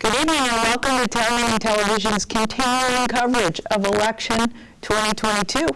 Good evening and welcome to Town Television's continuing coverage of election 2022.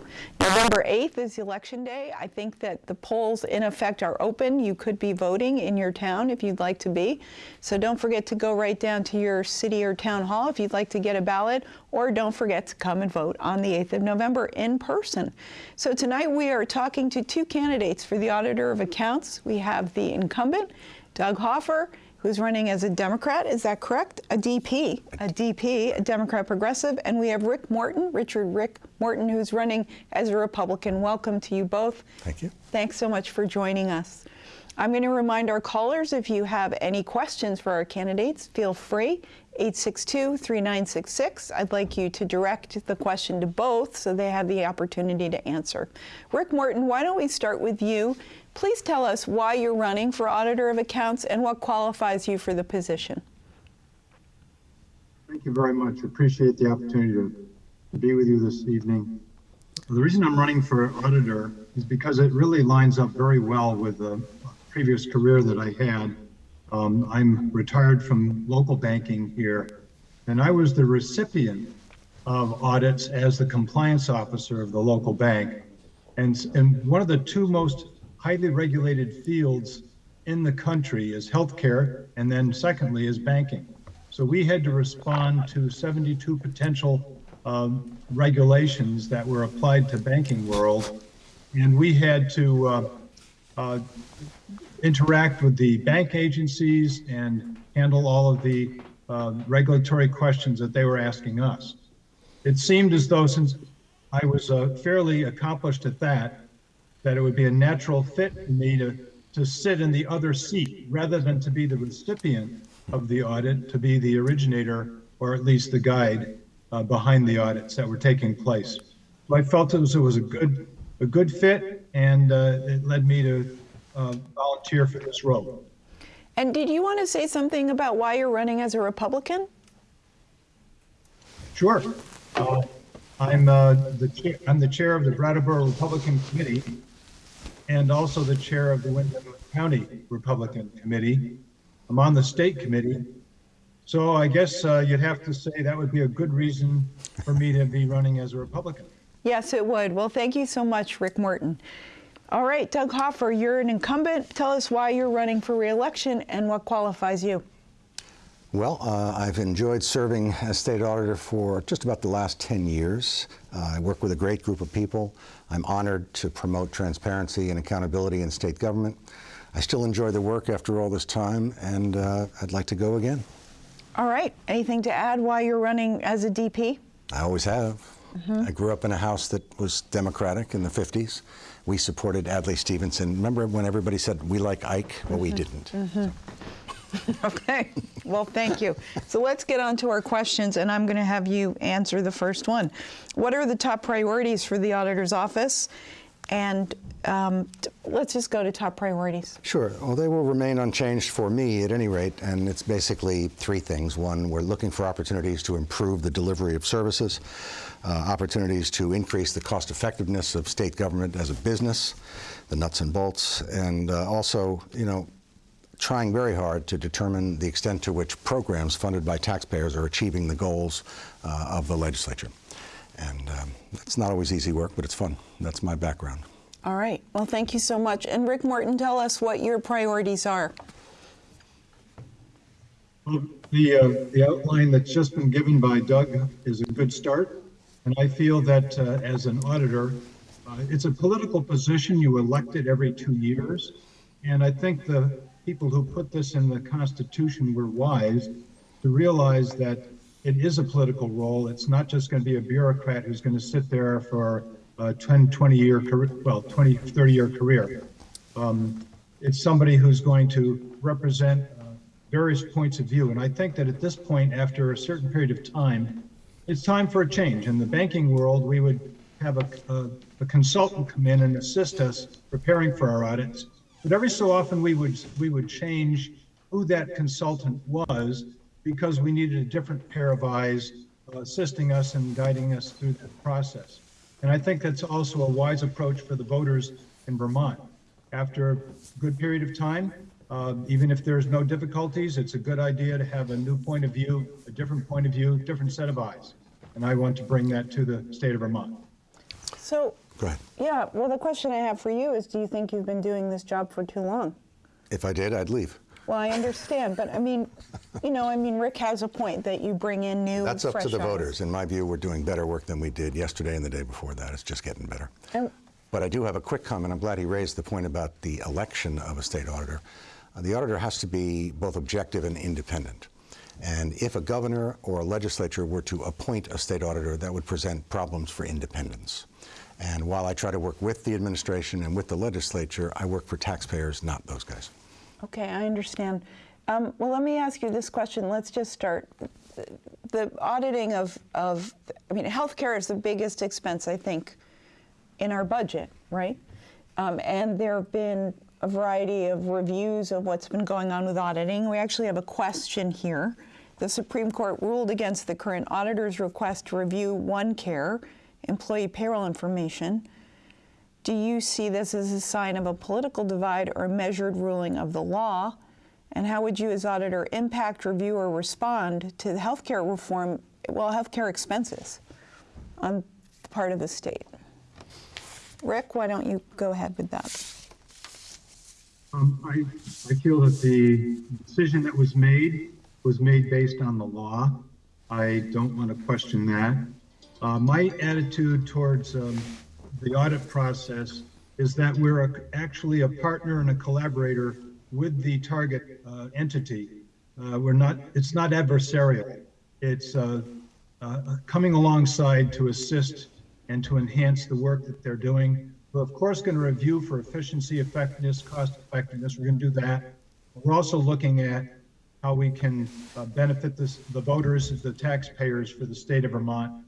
November 8th is election day. I think that the polls in effect are open. You could be voting in your town if you'd like to be. So don't forget to go right down to your city or town hall if you'd like to get a ballot or don't forget to come and vote on the 8th of November in person. So tonight we are talking to two candidates for the Auditor of Accounts. We have the incumbent, Doug Hoffer, who's running as a Democrat. Is that correct? A DP, a DP, a Democrat progressive. And we have Rick Morton, Richard Rick Morton, who's running as a Republican. Welcome to you both. Thank you. Thanks so much for joining us. I'm going to remind our callers if you have any questions for our candidates, feel free. 862-3966. I'd like you to direct the question to both so they have the opportunity to answer. Rick Morton, why don't we start with you? Please tell us why you're running for Auditor of Accounts and what qualifies you for the position. Thank you very much. Appreciate the opportunity to, to be with you this evening. The reason I'm running for auditor is because it really lines up very well with the previous career that I had. Um, I'm retired from local banking here, and I was the recipient of audits as the compliance officer of the local bank. And, and one of the two most highly regulated fields in the country is healthcare, and then secondly is banking. So we had to respond to 72 potential um, regulations that were applied to banking world, and we had to uh, uh, interact with the bank agencies and handle all of the uh, regulatory questions that they were asking us. It seemed as though since I was uh, fairly accomplished at that, that it would be a natural fit for me to, to sit in the other seat rather than to be the recipient of the audit, to be the originator or at least the guide uh, behind the audits that were taking place. So I felt it was, it was a good a good fit, and uh, it led me to uh, volunteer for this role. And did you want to say something about why you're running as a Republican? Sure. Uh, I'm uh, the chair, I'm the chair of the Brattleboro Republican Committee, and also the chair of the Windham County Republican Committee. I'm on the state committee. So I guess uh, you'd have to say that would be a good reason for me to be running as a Republican. Yes, it would. Well, thank you so much, Rick Morton. All right, Doug Hoffer, you're an incumbent. Tell us why you're running for reelection and what qualifies you. Well, uh, I've enjoyed serving as state auditor for just about the last 10 years. Uh, I work with a great group of people. I'm honored to promote transparency and accountability in state government. I still enjoy the work after all this time, and uh, I'd like to go again. All right. Anything to add why you're running as a DP? I always have. Mm -hmm. I grew up in a house that was Democratic in the 50s. We supported Adlai Stevenson. Remember when everybody said, we like Ike? Well, mm -hmm. we mm-hmm. didn't. Mm -hmm. so. okay, well, thank you. So let's get on to our questions, and I'm going to have you answer the first one. What are the top priorities for the auditor's office? And um, let's just go to top priorities. Sure. Well, they will remain unchanged for me at any rate, and it's basically three things. One, we're looking for opportunities to improve the delivery of services, uh, opportunities to increase the cost effectiveness of state government as a business, the nuts and bolts, and uh, also, you know, trying very hard to determine the extent to which programs funded by taxpayers are achieving the goals uh, of the legislature. And um, it's not always easy work, but it's fun. That's my background. All right. Well, thank you so much. And Rick Morton, tell us what your priorities are. Well, the, uh, the outline that's just been given by Doug is a good start. And I feel that uh, as an auditor, uh, it's a political position. You elected every two years. And I think the people who put this in the Constitution were wise to realize that it is a political role. It's not just going to be a bureaucrat who's going to sit there for a 10, 20 year career, well, 20, 30 year career. Um, it's somebody who's going to represent uh, various points of view. And I think that at this point, after a certain period of time, it's time for a change. In the banking world, we would have a, a, a consultant come in and assist us preparing for our audits. But every so often we would we would change who that consultant was because we needed a different pair of eyes uh, assisting us and guiding us through that process. And I think that's also a wise approach for the voters in Vermont. After a good period of time, Uh, Even if there's no difficulties, it's a good idea to have a new point of view, a different point of view, different set of eyes. And I want to bring that to the state of Vermont. So, Go ahead. yeah, well, the question I have for you is do you think you've been doing this job for too long? If I did, I'd leave. Well, I understand, but I mean, you know, I mean, Rick has a point that you bring in new, That's up to the eyes. voters. In my view, we're doing better work than we did yesterday and the day before that. It's just getting better. And- But I do have a quick comment. I'm glad he raised the point about the election of a state auditor. Uh, the auditor has to be both objective and independent. And if a governor or a legislature were to appoint a state auditor, that would present problems for independence. And while I try to work with the administration and with the legislature, I work for taxpayers, not those guys. Okay, I understand. Um, well, let me ask you this question. Let's just start. The auditing of, of, I mean, healthcare is the biggest expense, I think, in our budget, right? Um, and there have been a variety of reviews of what's been going on with auditing. We actually have a question here. The Supreme Court ruled against the current auditor's request to review OneCare employee payroll information. Do you see this as a sign of a political divide or a measured ruling of the law? And how would you, as auditor, impact, review, or respond to the healthcare reform, well, healthcare expenses on the part of the state? Rick, why don't you go ahead with that? Um, I, I feel that the decision that was made was made based on the law. I don't want to question that. Uh, my attitude towards um, the audit process is that we're a, actually a partner and a collaborator with the target uh, entity. Uh, we're not, it's not adversarial. It's uh, uh, coming alongside to assist and to enhance the work that they're doing. We're of course going to review for efficiency, effectiveness, cost effectiveness. We're going to do that. We're also looking at how we can uh, benefit this, the voters, the taxpayers for the state of Vermont.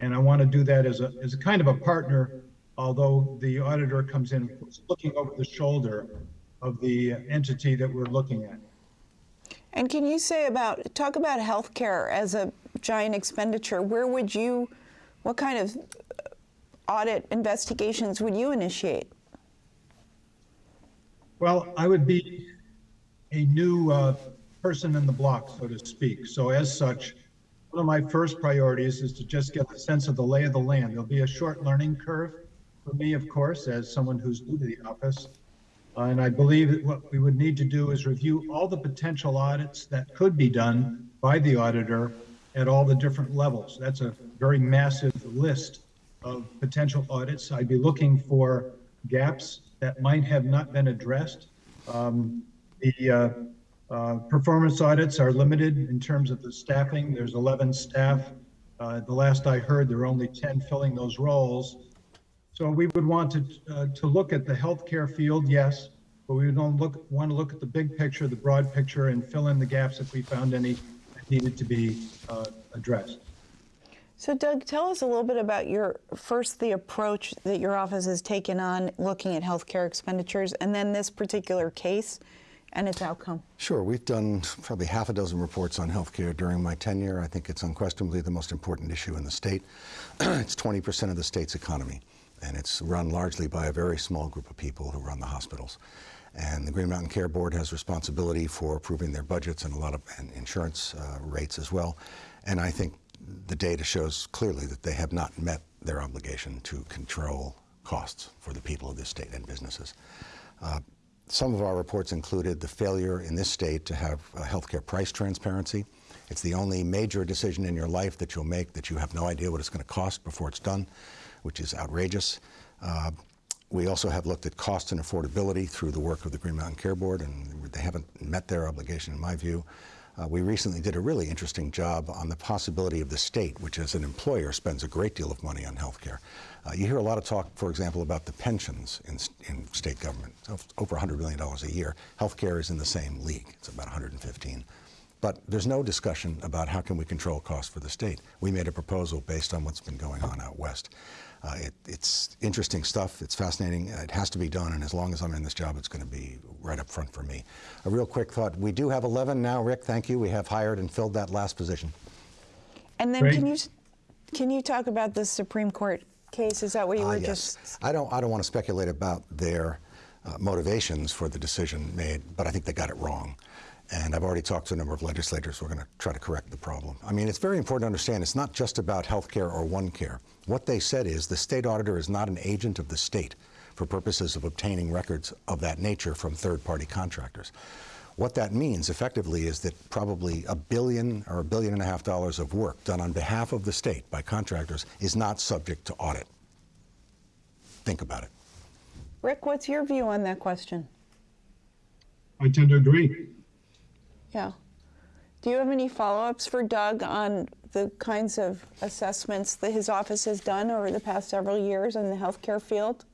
And I want to do that as a, as a kind of a partner, although the auditor comes in looking over the shoulder of the entity that we're looking at. And can you say about, talk about healthcare as a giant expenditure? Where would you, what kind of audit investigations would you initiate? Well, I would be a new uh, person in the block, so to speak. So as such, one of my first priorities is to just get a sense of the lay of the land. There'll be a short learning curve for me, of course, as someone who's new to the office. Uh, And I believe that what we would need to do is review all the potential audits that could be done by the auditor at all the different levels. That's a very massive list of potential audits. I'd be looking for gaps that might have not been addressed. Um, The uh, uh, performance audits are limited in terms of the staffing. There's 11 staff. Uh, The last I heard, there are only 10 filling those roles. So we would want to, uh, to look at the healthcare field, yes, but we would want to look, want to look at the big picture, the broad picture, and fill in the gaps if we found any that needed to be uh, addressed. So, Doug, tell us a little bit about your first the approach that your office has taken on looking at healthcare expenditures, and then this particular case and its outcome. Sure, we've done probably half a dozen reports on healthcare during my tenure. I think it's unquestionably the most important issue in the state. it's 20% of the state's economy, and it's run largely by a very small group of people who run the hospitals. And the Green Mountain Care Board has responsibility for approving their budgets and a lot of and insurance uh, rates as well. And I think the data shows clearly that they have not met their obligation to control costs for the people of this state and businesses. Uh, some of our reports included the failure in this state to have uh, healthcare price transparency. It's the only major decision in your life that you'll make that you have no idea what it's going to cost before it's done, which is outrageous. Uh, we also have looked at cost and affordability through the work of the Green Mountain Care Board, and they haven't met their obligation, in my view. Uh, we recently did a really interesting job on the possibility of the state, which as an employer spends a great deal of money on health care. Uh, you hear a lot of talk, for example, about the pensions in, in state government, over $100 million a year. Health care is in the same league, it's about 115. But there's no discussion about how can we control costs for the state. We made a proposal based on what's been going on out west. Uh, it, it's interesting stuff. It's fascinating. It has to be done, and as long as I'm in this job, it's going to be right up front for me. A real quick thought: we do have 11 now, Rick. Thank you. We have hired and filled that last position. And then Great. can you can you talk about the Supreme Court case? Is that what you Ah, were yes. just? I don't. I don't want to speculate about their uh, motivations for the decision made, but I think they got it wrong. And I've already talked to a number of legislators who are going to try to correct the problem. I mean, it's very important to understand it's not just about health care or OneCare. What they said is the state auditor is not an agent of the state for purposes of obtaining records of that nature from third party contractors. What that means effectively is that probably a billion or a billion and a half dollars of work done on behalf of the state by contractors is not subject to audit. Think about it. Rick, what's your view on that question? I tend to agree. Yeah. Do you have any follow-ups for Doug on the kinds of assessments that his office has done over the past several years in the healthcare field?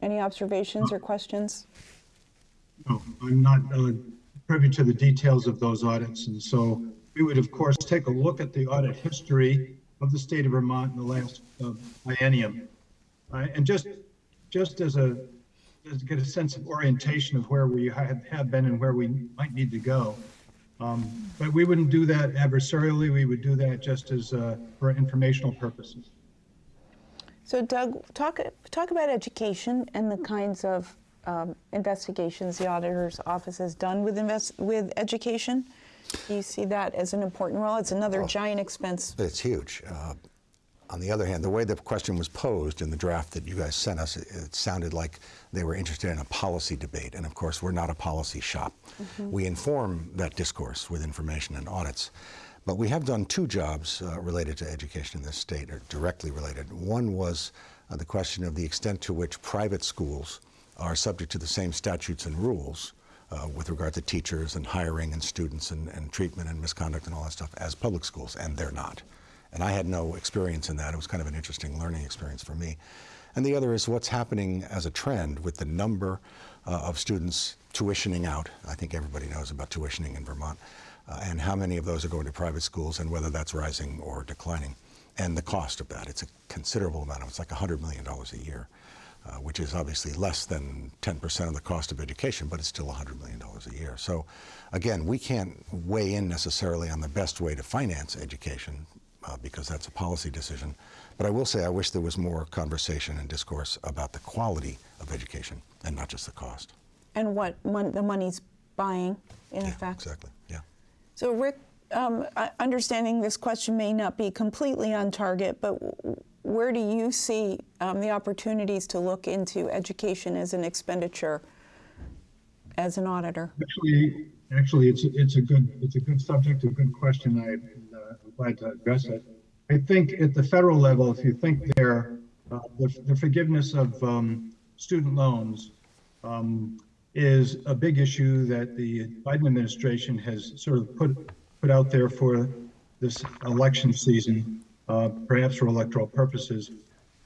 Any observations or questions? No, I'm not uh, privy to the details of those audits, and so we would, of course, take a look at the audit history of the state of Vermont in the last uh, biennium. Uh, And just, just as a, just get a sense of orientation of where we have been and where we might need to go. Um, But we wouldn't do that adversarially, we would do that just as, uh, for informational purposes. So Doug, talk, talk about education and the kinds of um, investigations the auditor's office has done with invest, with education. Do you see that as an important role? It's another giant expense. It's huge. Uh, on the other hand, the way the question was posed in the draft that you guys sent us, it, it sounded like they were interested in a policy debate. And of course, we're not a policy shop. We inform that discourse with information and audits. But we have done two jobs uh, related to education in this state, or directly related. One was uh, the question of the extent to which private schools are subject to the same statutes and rules uh, with regard to teachers and hiring and students and, and treatment and misconduct and all that stuff as public schools, and they're not. And I had no experience in that. It was kind of an interesting learning experience for me. And the other is what's happening as a trend with the number uh, of students tuitioning out. I think everybody knows about tuitioning in Vermont, uh, and how many of those are going to private schools and whether that's rising or declining. And the cost of that. It's a considerable amount. It's like $100 million a year uh, which is obviously less than 10% of the cost of education, but it's still $100 million a year. So again, we can't weigh in necessarily on the best way to finance education uh, because that's a policy decision. But I will say I wish there was more conversation and discourse about the quality of education and not just the cost. And what mon- the money's buying, in Yeah, effect. exactly. Yeah. So, Rick, um, understanding this question may not be completely on target, but where do you see um, the opportunities to look into education as an expenditure as an auditor? Actually, actually, it's, it's a good, it's a good subject, a good question. I, I'm glad to address it. I think at the federal level, if you think there, uh, the, the forgiveness of um, student loans um, is a big issue that the Biden administration has sort of put, put out there for this election season, uh, perhaps for electoral purposes.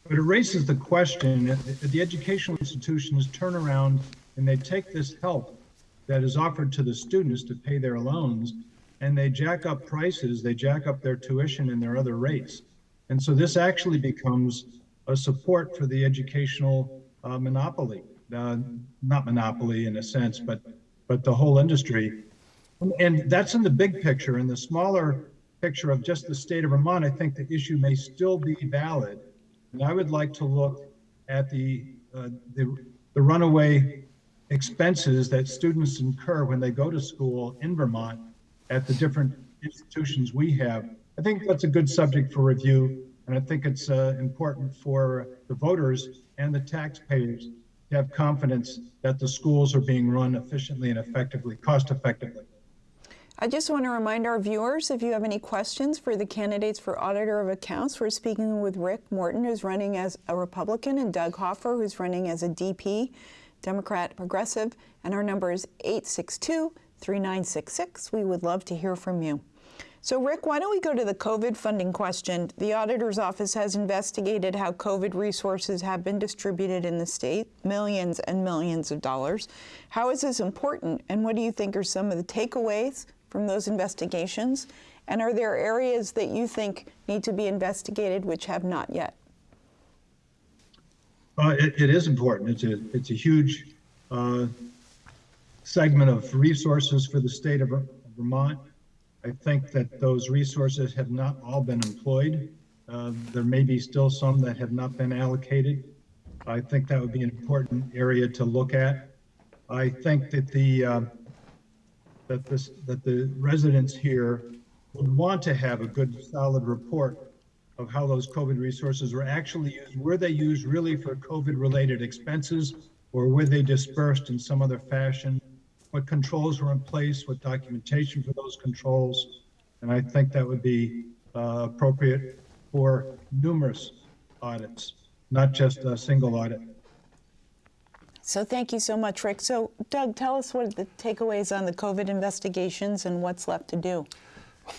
But it raises the question, if the educational institutions turn around and they take this help that is offered to the students to pay their loans, and they jack up prices, they jack up their tuition and their other rates. And so this actually becomes a support for the educational uh, monopoly, uh, not monopoly in a sense, but, but the whole industry. And that's in the big picture. In the smaller picture of just the state of Vermont, I think the issue may still be valid. And I would like to look at the, uh, the, the runaway expenses that students incur when they go to school in Vermont at the different institutions we have. I think that's a good subject for review. And I think it's uh, important for the voters and the taxpayers to have confidence that the schools are being run efficiently and effectively, cost effectively. I just want to remind our viewers if you have any questions for the candidates for Auditor of Accounts, we're speaking with Rick Morton, who's running as a Republican, and Doug Hoffer, who's running as a DP, Democrat Progressive, and our number is 862 3966. We would love to hear from you. So, Rick, why don't we go to the COVID funding question? The Auditor's Office has investigated how COVID resources have been distributed in the state, millions and millions of dollars. How is this important, and what do you think are some of the takeaways from those investigations? And are there areas that you think need to be investigated which have not yet? Uh, it, it is important. It's a, it's a huge uh, segment of resources for the state of Vermont. I think that those resources have not all been employed. Uh, there may be still some that have not been allocated. I think that would be an important area to look at. I think that the, um, that this, that the residents here would want to have a good, solid report of how those COVID resources were actually used. Were they used really for COVID-related expenses? Or were they dispersed in some other fashion? What controls were in place? What documentation for those controls? And I think that would be uh, appropriate for numerous audits, not just a single audit. So thank you so much, Rick. So Doug, tell us what are the takeaways on the COVID investigations and what's left to do.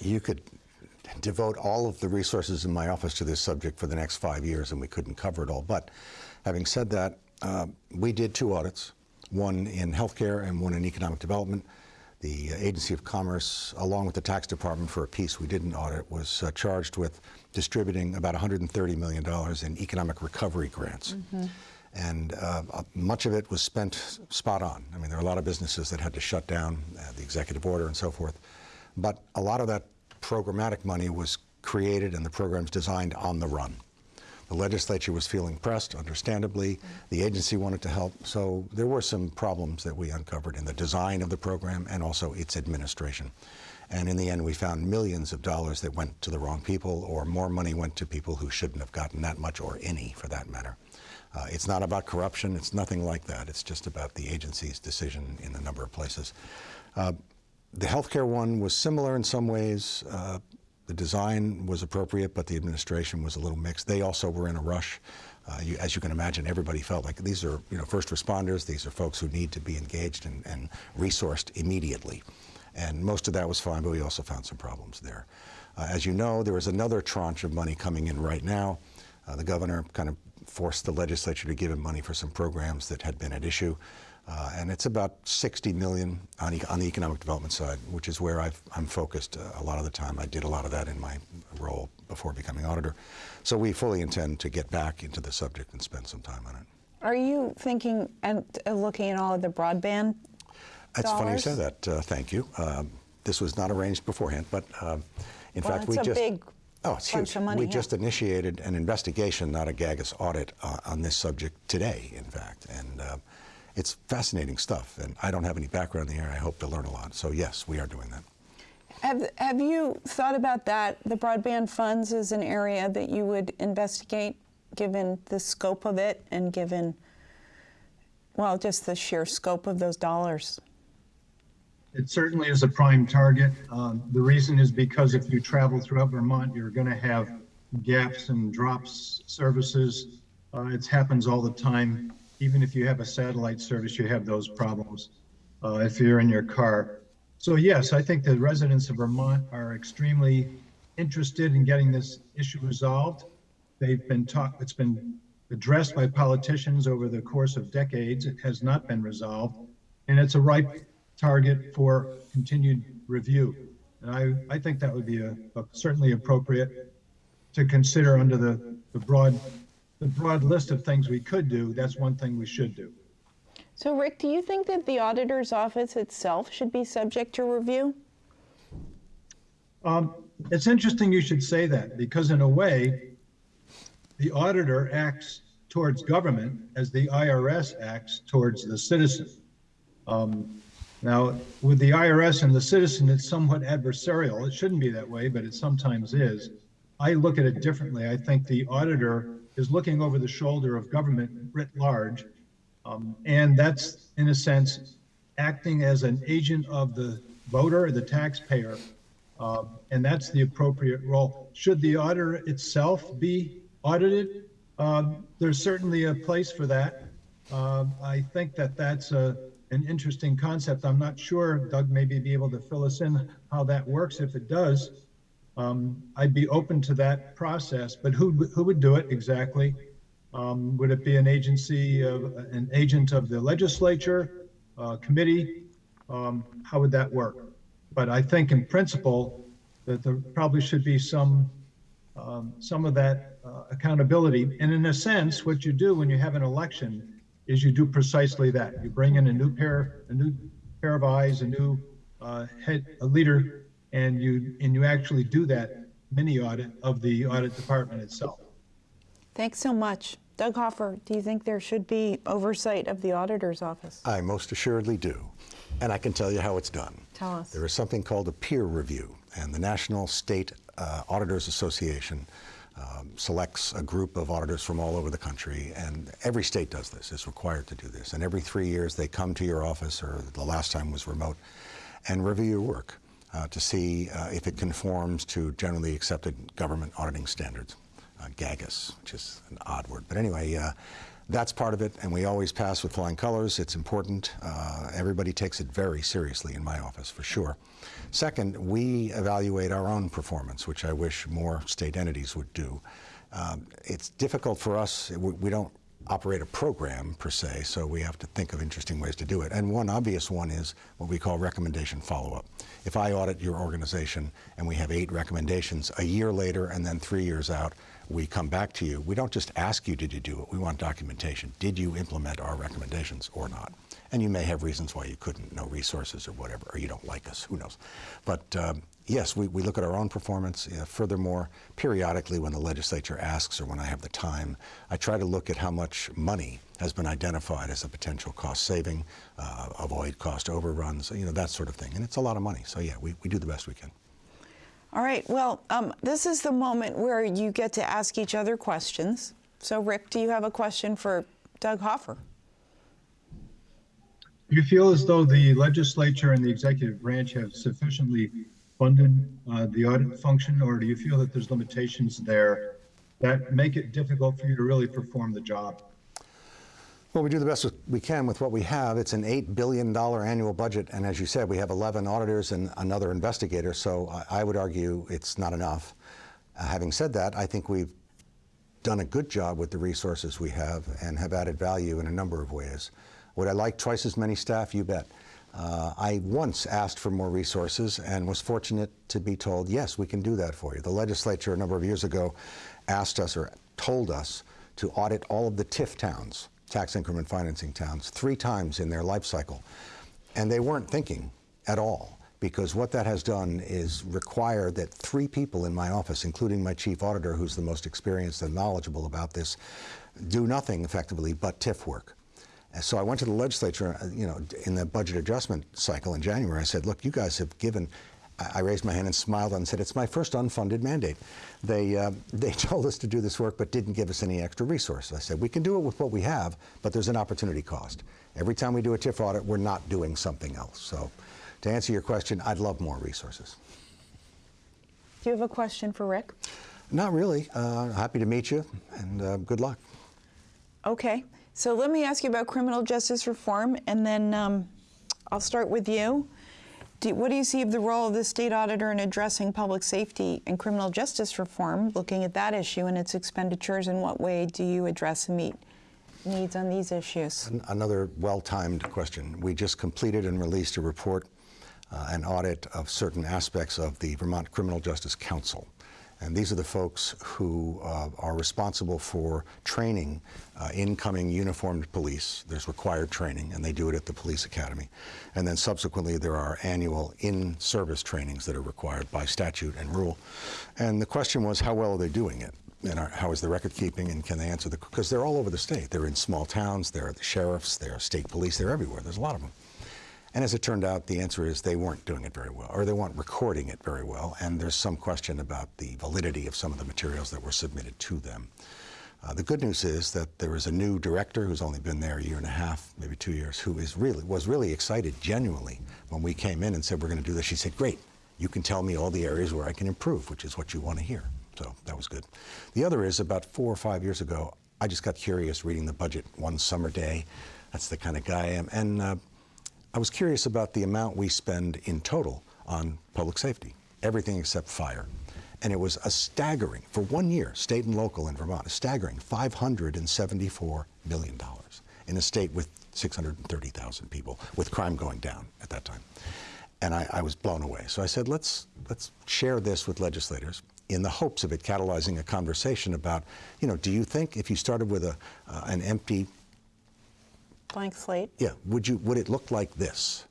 You could devote all of the resources in my office to this subject for the next five years, and we couldn't cover it all. But having said that, uh, we did two audits, one in healthcare and one in economic development. The Agency of Commerce, along with the tax department for a piece we didn't audit, was uh, charged with distributing about $130 million in economic recovery grants. And uh, uh, much of it was spent spot on. I mean, there are a lot of businesses that had to shut down, uh, the executive order and so forth. But a lot of that programmatic money was created and the programs designed on the run. The legislature was feeling pressed, understandably. The agency wanted to help. So there were some problems that we uncovered in the design of the program and also its administration. And in the end, we found millions of dollars that went to the wrong people, or more money went to people who shouldn't have gotten that much, or any for that matter. Uh, it's not about corruption, it's nothing like that. It's just about the agency's decision in a number of places. Uh, the healthcare one was similar in some ways. Uh, the design was appropriate, but the administration was a little mixed. They also were in a rush. Uh, you, as you can imagine, everybody felt like these are you know first responders. These are folks who need to be engaged and, and resourced immediately. And most of that was fine, but we also found some problems there. Uh, as you know, there was another tranche of money coming in right now. Uh, the governor kind of forced the legislature to give him money for some programs that had been at issue. Uh, and it's about 60 million on, e on, the economic development side, which is where i am focused uh, a lot of the time. I did a lot of that in my role before becoming auditor. So we fully intend to get back into the subject and spend some time on it. Are you thinking and uh, looking at all of the broadband That's funny you say that. Uh, thank you. Um, this was not arranged beforehand, but um, in Well, fact, we a just big oh, it's huge. money, we yeah. just initiated an investigation, not a GAGAS audit, uh, on this subject today, in fact, and uh, it's fascinating stuff. And I don't have any background in the area. I hope to learn a lot. So yes, we are doing that. Have, have you thought about that? The broadband funds is an area that you would investigate, given the scope of it and given, well, just the sheer scope of those dollars. It certainly is a prime target. Um, The reason is because if you travel throughout Vermont, you're going to have gaps and drops services. Uh, It happens all the time. Even if you have a satellite service, you have those problems uh, if you're in your car. So yes, I think the residents of Vermont are extremely interested in getting this issue resolved. They've been taught, it's been addressed by politicians over the course of decades. It has not been resolved. And it's a ripe target for continued review. And I, I think that would be a, a certainly appropriate to consider under the, the broad, the broad list of things we could do. That's one thing we should do. So, Rick, do you think that the auditor's office itself should be subject to review? Um, it's interesting you should say that because in a way, the auditor acts towards government as the IRS acts towards the citizen. Um, now, with the IRS and the citizen, it's somewhat adversarial. It shouldn't be that way, but it sometimes is. I look at it differently. I think the auditor is looking over the shoulder of government writ large. Um, and that's, in a sense, acting as an agent of the voter or the taxpayer. Uh, and that's the appropriate role. Should the auditor itself be audited? Um, there's certainly a place for that. Um, I think that that's a, an interesting concept. I'm not sure, Doug maybe be able to fill us in how that works. If it does, um, I'd be open to that process, but who, who would do it exactly? Um, would it be an agency of, an agent of the legislature, uh, committee? Um, how would that work? But I think in principle that there probably should be some, um, some of that uh, accountability. And in a sense, what you do when you have an election is you do precisely that. You bring in a new pair, a new pair of eyes, a new uh, head, a leader, and you and you actually do that mini audit of the audit department itself. Thanks so much. Doug Hoffer, do you think there should be oversight of the auditor's office? I most assuredly do. And I can tell you how it's done. Tell us. There is something called a peer review, and the National State uh, Auditors Association um, selects a group of auditors from all over the country, and every state does this, is required to do this. And every three years they come to your office, or the last time was remote, and review your work uh, to see uh, if it conforms to generally accepted government auditing standards. Uh, GAGAS, which is an odd word. But anyway, uh, that's part of it, and we always pass with flying colors. It's important. Uh, everybody takes it very seriously in my office, for sure. Second, we evaluate our own performance, which I wish more state entities would do. Um, it's difficult for us. We, we don't operate a program per se, so we have to think of interesting ways to do it. And one obvious one is what we call recommendation follow-up. If I audit your organization and we have eight recommendations, a year later and then three years out, we come back to you. We don't just ask you, did you do it? We want documentation. Did you implement our recommendations or not? And you may have reasons why you couldn't, no resources or whatever, or you don't like us, who knows. But um, yes, we, we look at our own performance. Uh, furthermore, periodically when the legislature asks or when I have the time, I try to look at how much money has been identified as a potential cost saving, uh, avoid cost overruns, you know, that sort of thing. And it's a lot of money. So yeah, we, we do the best we can. All right, well, um, this is the moment where you get to ask each other questions. So, Rick, do you have a question for Doug Hoffer? Do you feel as though the legislature and the executive branch have sufficiently funded uh, the audit function, or do you feel that there's limitations there that make it difficult for you to really perform the job? Well, we do the best we can with what we have. It's an $8 billion annual budget, and as you said, we have 11 auditors and another investigator, so I, would argue it's not enough. Uh, having said that, I think we've done a good job with the resources we have and have added value in a number of ways. Would I like twice as many staff? You bet. Uh, I once asked for more resources and was fortunate to be told, yes, we can do that for you. The legislature a number of years ago asked us or told us to audit all of the TIF towns, tax increment financing towns, three times in their life cycle. And they weren't thinking at all because what that has done is require that three people in my office, including my chief auditor, who's the most experienced and knowledgeable about this, do nothing effectively but TIF work. So I went to the legislature, uh, you know, in the budget adjustment cycle in January. I said, look, you guys have given, I raised my hand and smiled and said, it's my first unfunded mandate. They, uh, they told us to do this work but didn't give us any extra resources. I said, we can do it with what we have, but there's an opportunity cost. Every time we do a TIF audit, we're not doing something else. So to answer your question, I'd love more resources. Do you have a question for Rick? Not really. Uh, happy to meet you and uh, good luck. Okay. So let me ask you about criminal justice reform, and then um, I'll start with you. Do, what do you see of the role of the state auditor in addressing public safety and criminal justice reform, looking at that issue and its expenditures? In what way do you address and meet needs on these issues? Another well-timed question. We just completed and released a report, uh, an audit of certain aspects of the Vermont Criminal Justice Council. And these are the folks who uh, are responsible for training uh, incoming uniformed police. There's required training, and they do it at the police academy. And then subsequently, there are annual in-service trainings that are required by statute and rule. And the question was, how well are they doing it? And how is the record keeping, and can they answer the, because they're all over the state. They're in small towns, they're the sheriffs, they're state police, they're everywhere. There's a lot of them. And as it turned out, the answer is they weren't doing it very well, or they weren't recording it very well, and there's some question about the validity of some of the materials that were submitted to them. Uh, the good news is that there is a new director who's only been there a year and a half, maybe two years, who is really was really excited genuinely when we came in and said we're going to do this. She said, "Great, you can tell me all the areas where I can improve, which is what you want to hear." So that was good. The other is about four or five years ago, I just got curious reading the budget one summer day. That's the kind of guy I am, and uh, I was curious about the amount we spend in total on public safety, everything except fire. And it was a staggering, for one year, state and local in Vermont, a staggering $574 million in a state with 630,000 people, with crime going down at that time. And I, I, was blown away. So I said, let's, let's share this with legislators in the hopes of it catalyzing a conversation about, you know, do you think if you started with a, uh, an empty Blank slate? Yeah. Would, you, would it look like this?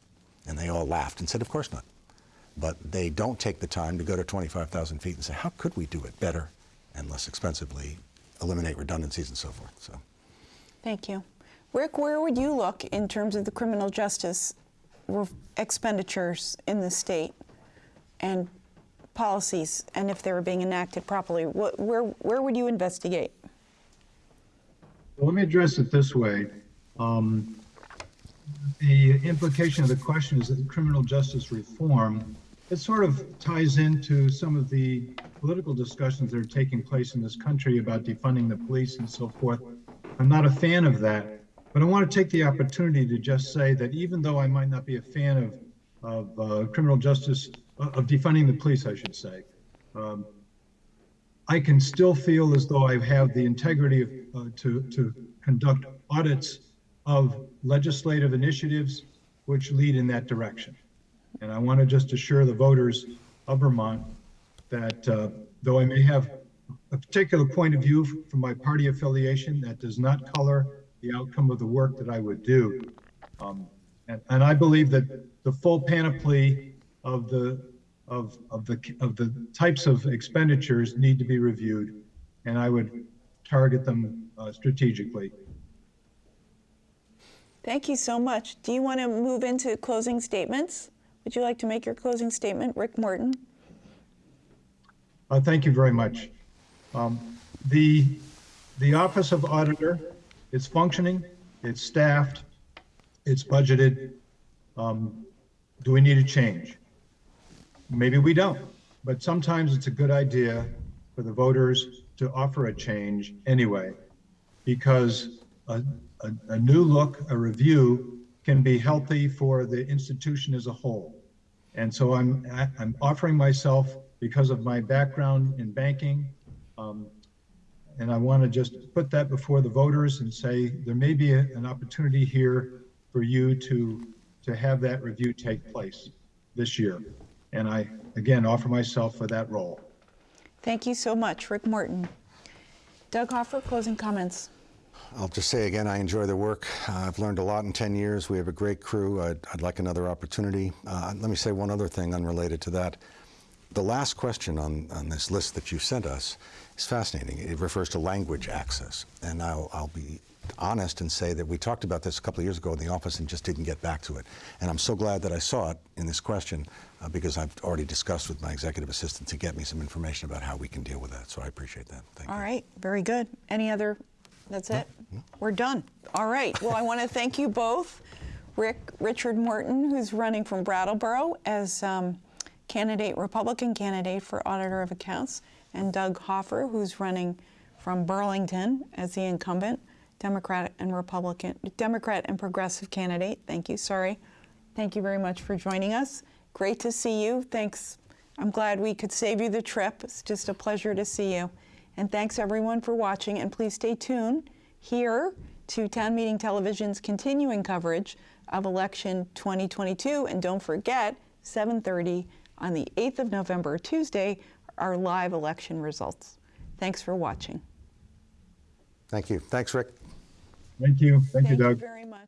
And they all laughed and said, of course not. But they don't take the time to go to 25,000 feet and say, how could we do it better and less expensively eliminate redundancies and so forth. So. Thank you. Rick, where would you look in terms of the criminal justice expenditures in the state and policies, and if they were being enacted properly? Where, where would you investigate? Well, let me address it this way. Um, The implication of the question is that criminal justice reform, it sort of ties into some of the political discussions that are taking place in this country about defunding the police and so forth. I'm not a fan of that, but I want to take the opportunity to just say that even though I might not be a fan of, of uh, criminal justice, of defunding the police, I should say, um, I can still feel as though I have the integrity of, uh, to, to conduct audits of legislative initiatives which lead in that direction. And I want to just assure the voters of Vermont that uh, though I may have a particular point of view from my party affiliation, that does not color the outcome of the work that I would do. Um, and, and I believe that the full panoply of the of, of the of the types of expenditures need to be reviewed, and I would target them uh, strategically. Thank you so much. Do you want to move into closing statements? Would you like to make your closing statement, Rick Morton? Uh, thank you very much. Um, the the Office of Auditor, it's functioning, it's staffed, it's budgeted. Um, do we need a change? Maybe we don't, but sometimes it's a good idea for the voters to offer a change anyway, because a, a, a new look, a review can be healthy for the institution as a whole. And so I'm, I'm offering myself because of my background in banking. Um, and I want to just put that before the voters and say there may be a, an opportunity here for you to, to have that review take place this year. And I, again, offer myself for that role. Thank you so much, Rick Morton. Doug Hoffer, closing comments. I'll just say again, I enjoy the work. Uh, I've learned a lot in 10 years. We have a great crew. I'd, I'd like another opportunity. Uh, let me say one other thing unrelated to that. The last question on, on this list that you sent us is fascinating. It refers to language access. And I'll, I'll be honest and say that we talked about this a couple of years ago in the office and just didn't get back to it. And I'm so glad that I saw it in this question uh, because I've already discussed with my executive assistant to get me some information about how we can deal with that. So I appreciate that. Thank All you. right, very good. Any other? That's it? We're done. All right. Well, I want to thank you both. Rick Richard Morton, who's running from Brattleboro as um, candidate, Republican candidate for Auditor of Accounts, and Doug Hoffer, who's running from Burlington as the incumbent Democrat and Republican, Democrat and progressive candidate. Thank you. Sorry. Thank you very much for joining us. Great to see you. Thanks. I'm glad we could save you the trip. It's just a pleasure to see you. And thanks everyone for watching. And please stay tuned here to Town Meeting Television's continuing coverage of election 2022. And don't forget, 7:30 on the 8th of November, Tuesday, our live election results. Thanks for watching. Thank you. Thanks, Rick. Thank you. Thank, you, Thank you Doug. very much.